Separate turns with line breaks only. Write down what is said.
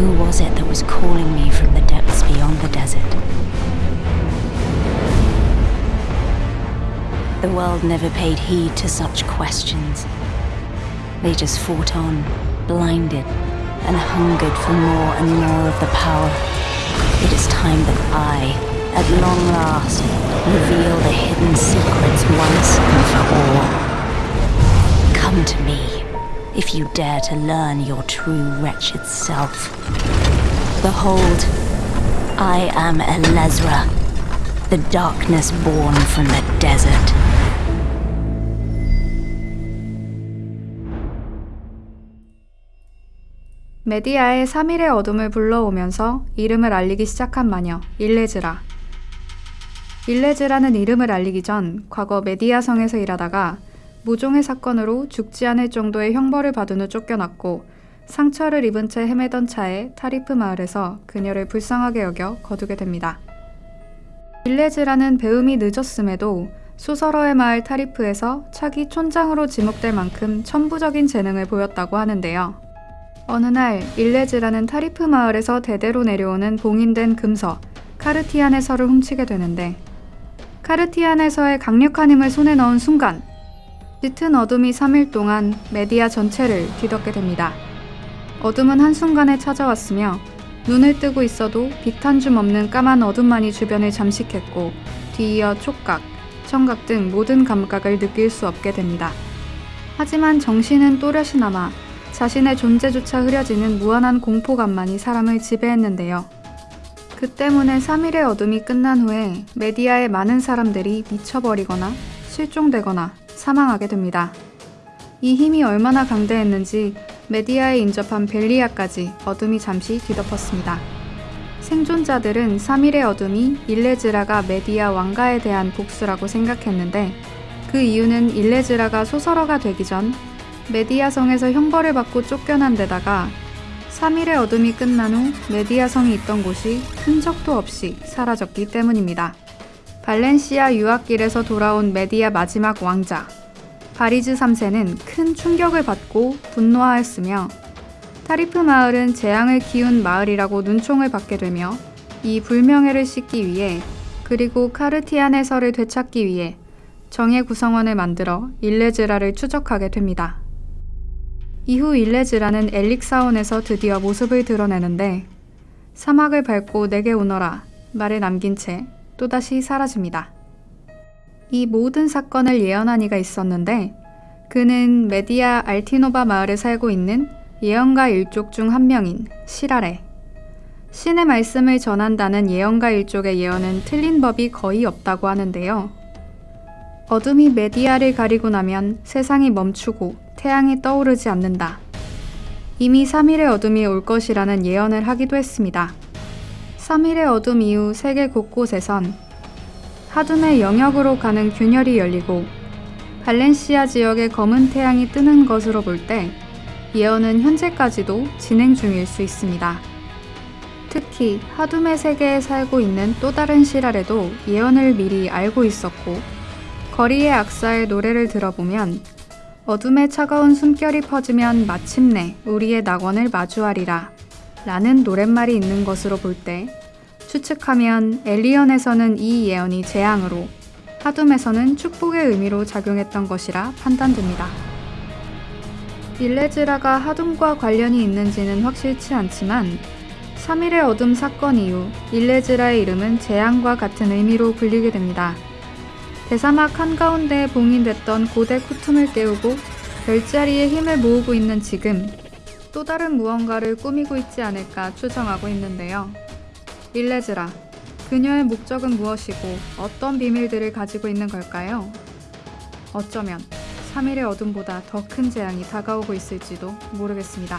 Who was it that was calling me from the depths beyond the desert? The world never paid heed to such questions. They just fought on, blinded, and hungered for more and more of the power. It is time that I, at long last, reveal the hidden secrets once and for all. Come to me, if you dare to learn your true wretched self. Behold, I am Elezra, the darkness born from the desert.
메디아의 3일의 어둠을 불러오면서 이름을 알리기 시작한 마녀 일레즈라. 일레즈라는 이름을 알리기 전 과거 메디아 성에서 일하다가 모종의 사건으로 죽지 않을 정도의 형벌을 받은 후 쫓겨났고 상처를 입은 채 헤매던 차에 타리프 마을에서 그녀를 불쌍하게 여겨 거두게 됩니다. 일레즈라는 배움이 늦었음에도 소설어의 마을 타리프에서 차기 촌장으로 지목될 만큼 천부적인 재능을 보였다고 하는데요. 어느 날 일레즈라는 타리프 마을에서 대대로 내려오는 봉인된 금서 카르티안의 서를 훔치게 되는데 카르티안의 서의 강력한 힘을 손에 넣은 순간 짙은 어둠이 3일 동안 메디아 전체를 뒤덮게 됩니다. 어둠은 한순간에 찾아왔으며 눈을 뜨고 있어도 빛 한 줌 없는 까만 어둠만이 주변을 잠식했고 뒤이어 촉각, 청각 등 모든 감각을 느낄 수 없게 됩니다. 하지만 정신은 또렷이 남아 자신의 존재조차 흐려지는 무한한 공포감만이 사람을 지배했는데요. 그 때문에 3일의 어둠이 끝난 후에 메디아의 많은 사람들이 미쳐버리거나 실종되거나 사망하게 됩니다. 이 힘이 얼마나 강대했는지 메디아에 인접한 벨리아까지 어둠이 잠시 뒤덮었습니다. 생존자들은 3일의 어둠이 일레즈라가 메디아 왕가에 대한 복수라고 생각했는데 그 이유는 일레즈라가 소설어가 되기 전 메디아성에서 형벌을 받고 쫓겨난 데다가 3일의 어둠이 끝난 후 메디아성이 있던 곳이 흔적도 없이 사라졌기 때문입니다. 발렌시아 유학길에서 돌아온 메디아 마지막 왕자 바리즈 3세는 큰 충격을 받고 분노하였으며 타리프 마을은 재앙을 키운 마을이라고 눈총을 받게 되며 이 불명예를 씻기 위해 그리고 카르티안의 서를 되찾기 위해 정예 구성원을 만들어 일레즈라를 추적하게 됩니다. 이후 일레즈라는 엘릭사원에서 드디어 모습을 드러내는데 사막을 밟고 내게 오너라 말을 남긴 채 또다시 사라집니다. 이 모든 사건을 예언한 이가 있었는데 그는 메디아 알티노바 마을에 살고 있는 예언가 일족 중 한 명인 시라레. 신의 말씀을 전한다는 예언가 일족의 예언은 틀린 법이 거의 없다고 하는데요. 어둠이 메디아를 가리고 나면 세상이 멈추고 태양이 떠오르지 않는다. 이미 3일의 어둠이 올 것이라는 예언을 하기도 했습니다. 3일의 어둠 이후 세계 곳곳에선 하둠의 영역으로 가는 균열이 열리고 발렌시아 지역에 검은 태양이 뜨는 것으로 볼 때 예언은 현재까지도 진행 중일 수 있습니다. 특히 하둠의 세계에 살고 있는 또 다른 시랄에도 예언을 미리 알고 있었고 거리의 악사의 노래를 들어보면 어둠의 차가운 숨결이 퍼지면 마침내 우리의 낙원을 마주하리라 라는 노랫말이 있는 것으로 볼 때 추측하면 엘리언에서는 이 예언이 재앙으로 하둠에서는 축복의 의미로 작용했던 것이라 판단됩니다. 일레즈라가 하둠과 관련이 있는지는 확실치 않지만 3일의 어둠 사건 이후 일레즈라의 이름은 재앙과 같은 의미로 불리게 됩니다. 대사막 한가운데에 봉인됐던 고대 쿠툼을 깨우고 별자리에 힘을 모으고 있는 지금 또 다른 무언가를 꾸미고 있지 않을까 추정하고 있는데요. 일레즈라, 그녀의 목적은 무엇이고 어떤 비밀들을 가지고 있는 걸까요? 어쩌면 3일의 어둠보다 더 큰 재앙이 다가오고 있을지도 모르겠습니다.